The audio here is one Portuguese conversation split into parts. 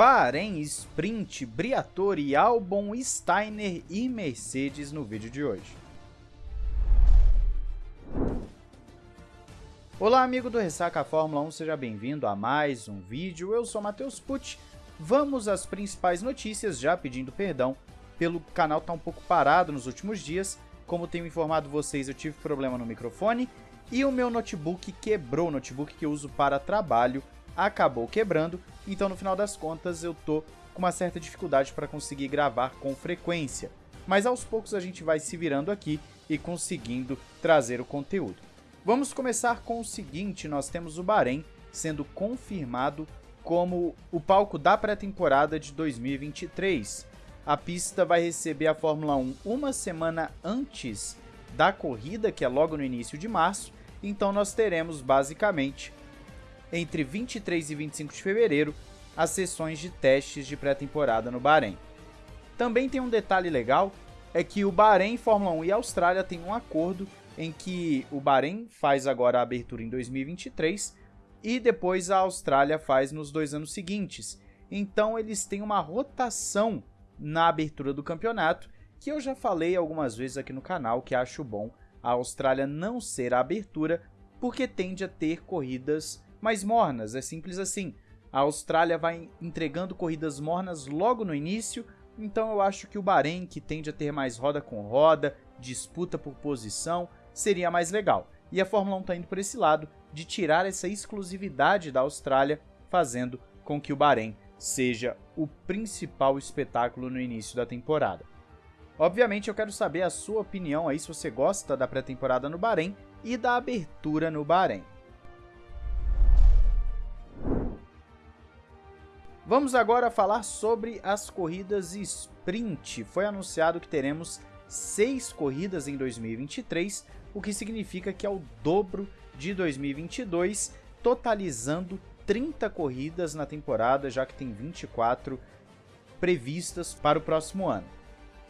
Bahrein, Sprint, Briatore, Albon, Steiner e Mercedes no vídeo de hoje. Olá amigo do Ressaca Fórmula 1, seja bem-vindo a mais um vídeo, eu sou Matheus Pucci. Vamos às principais notícias, já pedindo perdão pelo canal tá um pouco parado nos últimos dias. Como tenho informado vocês, eu tive problema no microfone e o meu notebook quebrou, o notebook que eu uso para trabalho acabou quebrando, então no final das contas eu tô com uma certa dificuldade para conseguir gravar com frequência. Mas aos poucos a gente vai se virando aqui e conseguindo trazer o conteúdo. Vamos começar com o seguinte, nós temos o Bahrein sendo confirmado como o palco da pré-temporada de 2023. A pista vai receber a Fórmula 1 uma semana antes da corrida, que é logo no início de março, então nós teremos basicamente entre 23 e 25 de fevereiro, as sessões de testes de pré-temporada no Bahrein. Também tem um detalhe legal, é que o Bahrein, Fórmula 1 e Austrália têm um acordo em que o Bahrein faz agora a abertura em 2023 e depois a Austrália faz nos dois anos seguintes. Então eles têm uma rotação na abertura do campeonato, que eu já falei algumas vezes aqui no canal que acho bom a Austrália não ser a abertura, porque tende a ter corridas mais mornas, é simples assim. A Austrália vai entregando corridas mornas logo no início, então eu acho que o Bahrein, que tende a ter mais roda com roda, disputa por posição, seria mais legal. E a Fórmula 1 está indo por esse lado de tirar essa exclusividade da Austrália, fazendo com que o Bahrein seja o principal espetáculo no início da temporada. Obviamente eu quero saber a sua opinião aí se você gosta da pré-temporada no Bahrein e da abertura no Bahrein. Vamos agora falar sobre as corridas sprint. Foi anunciado que teremos seis corridas em 2023, o que significa que é o dobro de 2022, totalizando 30 corridas na temporada, já que tem 24 previstas para o próximo ano.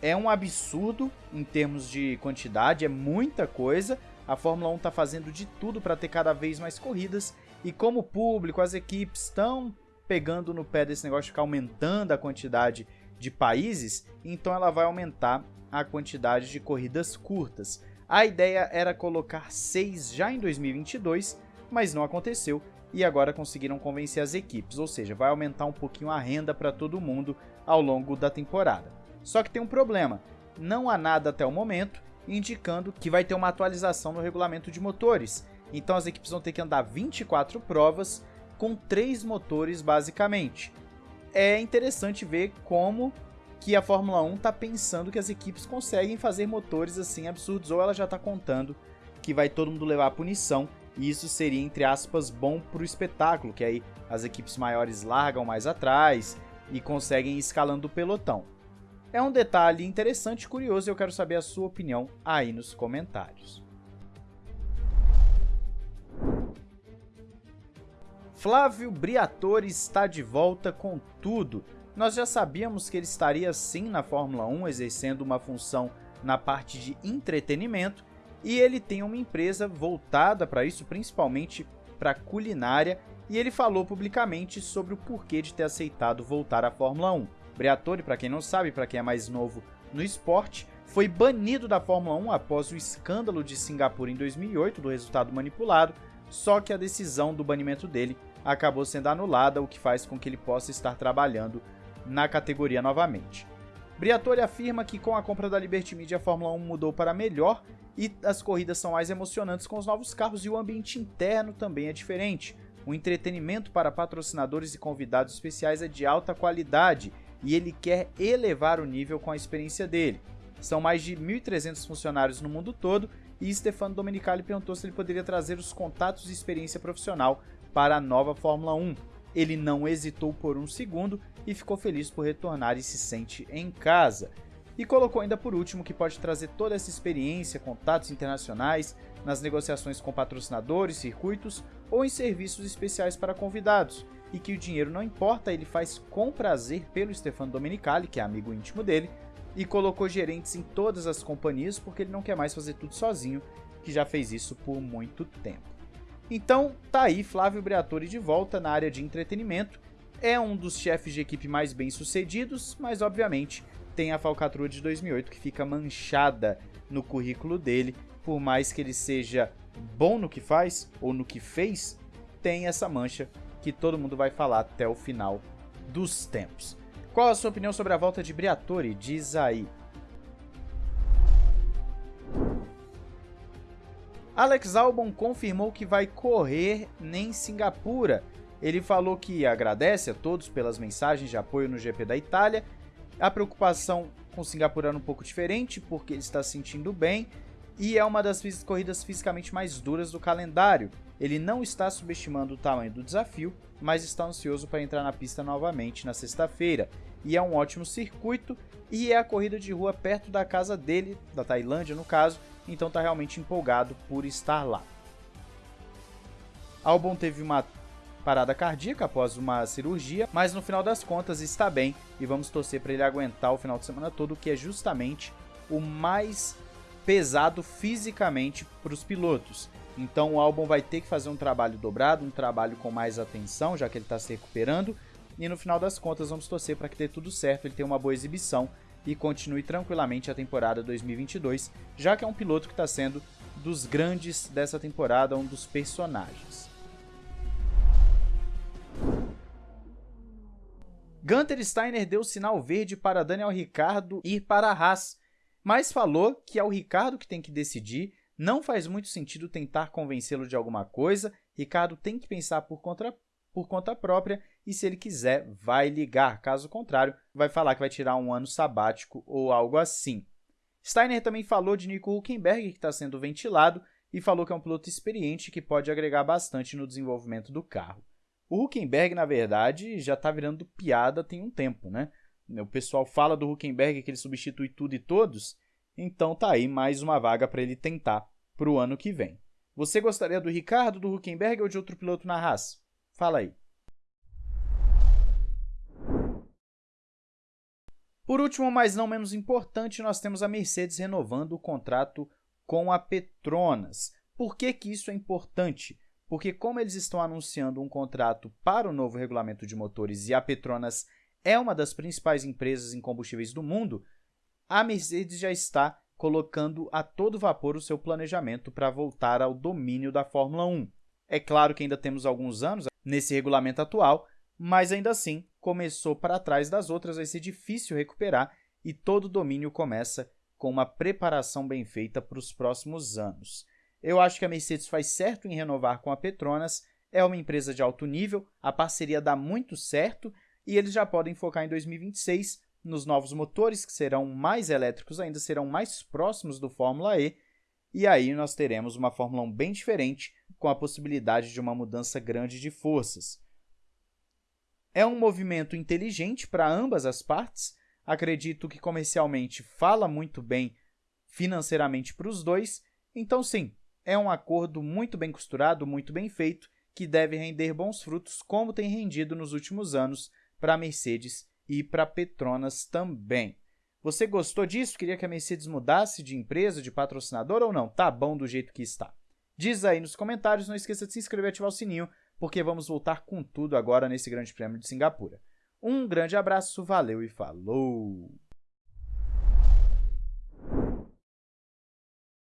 É um absurdo em termos de quantidade, é muita coisa. A Fórmula 1 está fazendo de tudo para ter cada vez mais corridas e como o público, as equipes estão pegando no pé desse negócio de ficar aumentando a quantidade de países, então ela vai aumentar a quantidade de corridas curtas. A ideia era colocar seis já em 2022, mas não aconteceu e agora conseguiram convencer as equipes, ou seja, vai aumentar um pouquinho a renda para todo mundo ao longo da temporada. Só que tem um problema, não há nada até o momento indicando que vai ter uma atualização no regulamento de motores, então as equipes vão ter que andar 24 provas com três motores basicamente. É interessante ver como que a Fórmula 1 está pensando que as equipes conseguem fazer motores assim absurdos, ou ela já está contando que vai todo mundo levar a punição, e isso seria, entre aspas, bom para o espetáculo, que aí as equipes maiores largam mais atrás e conseguem ir escalando o pelotão. É um detalhe interessante e curioso e eu quero saber a sua opinião aí nos comentários. Flávio Briatore está de volta com tudo. Nós já sabíamos que ele estaria sim na Fórmula 1, exercendo uma função na parte de entretenimento, e ele tem uma empresa voltada para isso, principalmente para culinária, e ele falou publicamente sobre o porquê de ter aceitado voltar à Fórmula 1. Briatore, para quem não sabe, para quem é mais novo no esporte, foi banido da Fórmula 1 após o escândalo de Singapura em 2008 do resultado manipulado, só que a decisão do banimento dele acabou sendo anulada, o que faz com que ele possa estar trabalhando na categoria novamente. Briatore afirma que com a compra da Liberty Media a Fórmula 1 mudou para melhor e as corridas são mais emocionantes com os novos carros e o ambiente interno também é diferente. O entretenimento para patrocinadores e convidados especiais é de alta qualidade e ele quer elevar o nível com a experiência dele. São mais de 1.300 funcionários no mundo todo e Stefano Domenicali perguntou se ele poderia trazer os contatos e experiência profissional para a nova Fórmula 1. Ele não hesitou por um segundo e ficou feliz por retornar e se sente em casa. E colocou ainda por último que pode trazer toda essa experiência, contatos internacionais, nas negociações com patrocinadores, circuitos ou em serviços especiais para convidados, e que o dinheiro não importa, ele faz com prazer pelo Stefano Domenicali, que é amigo íntimo dele, e colocou gerentes em todas as companhias porque ele não quer mais fazer tudo sozinho, que já fez isso por muito tempo. Então, tá aí Flávio Briatore de volta na área de entretenimento. é um dos chefes de equipe mais bem-sucedidos, mas obviamente tem a falcatrua de 2008 que fica manchada no currículo dele, por mais que ele seja bom no que faz ou no que fez, tem essa mancha que todo mundo vai falar até o final dos tempos. Qual a sua opinião sobre a volta de Briatore? Diz aí. Alex Albon confirmou que vai correr em Singapura. Ele falou que agradece a todos pelas mensagens de apoio no GP da Itália. A preocupação com Singapura era um pouco diferente, porque ele está se sentindo bem e é uma das corridas fisicamente mais duras do calendário. Ele não está subestimando o tamanho do desafio, mas está ansioso para entrar na pista novamente na sexta-feira. E é um ótimo circuito e é a corrida de rua perto da casa dele, da Tailândia no caso, então está realmente empolgado por estar lá. Albon teve uma parada cardíaca após uma cirurgia, mas no final das contas está bem e vamos torcer para ele aguentar o final de semana todo, que é justamente o mais pesado fisicamente para os pilotos. Então o álbum vai ter que fazer um trabalho dobrado, um trabalho com mais atenção, já que ele está se recuperando. E no final das contas vamos torcer para que dê tudo certo, ele tenha uma boa exibição e continue tranquilamente a temporada 2022, já que é um piloto que está sendo dos grandes dessa temporada, um dos personagens. Gunter Steiner deu sinal verde para Daniel Ricciardo ir para a Haas, mas falou que é o Ricardo que tem que decidir, não faz muito sentido tentar convencê-lo de alguma coisa, Ricardo tem que pensar por conta, por conta própria e se ele quiser, vai ligar, caso contrário, vai falar que vai tirar um ano sabático ou algo assim. Steiner também falou de Nico Huckenberg, que está sendo ventilado, e falou que é um piloto experiente que pode agregar bastante no desenvolvimento do carro. O Huckenberg, na verdade, já está virando piada tem um tempo, né? O pessoal fala do Huckenberg que ele substitui tudo e todos, então tá aí mais uma vaga para ele tentar para o ano que vem. Você gostaria do Ricardo, do Huckenberg ou de outro piloto na Haas? Fala aí. Por último, mas não menos importante, nós temos a Mercedes renovando o contrato com a Petronas. Por que, que isso é importante? Porque como eles estão anunciando um contrato para o novo regulamento de motores e a Petronas é uma das principais empresas em combustíveis do mundo, a Mercedes já está colocando a todo vapor o seu planejamento para voltar ao domínio da Fórmula 1. É claro que ainda temos alguns anos nesse regulamento atual, mas ainda assim, começou para trás das outras, vai ser difícil recuperar e todo domínio começa com uma preparação bem feita para os próximos anos. Eu acho que a Mercedes faz certo em renovar com a Petronas, é uma empresa de alto nível, a parceria dá muito certo e eles já podem focar em 2026 nos novos motores, que serão mais elétricos ainda, serão mais próximos do Fórmula E, e aí nós teremos uma Fórmula 1 bem diferente, com a possibilidade de uma mudança grande de forças. É um movimento inteligente para ambas as partes, acredito que comercialmente fala muito bem financeiramente para os dois, então sim, é um acordo muito bem costurado, muito bem feito, que deve render bons frutos, como tem rendido nos últimos anos para a Mercedes e para Petronas também. Você gostou disso? Queria que a Mercedes mudasse de empresa, de patrocinador ou não? Tá bom do jeito que está. Diz aí nos comentários, não esqueça de se inscrever e ativar o sininho, porque vamos voltar com tudo agora nesse Grande Prêmio de Singapura. Um grande abraço, valeu e falou!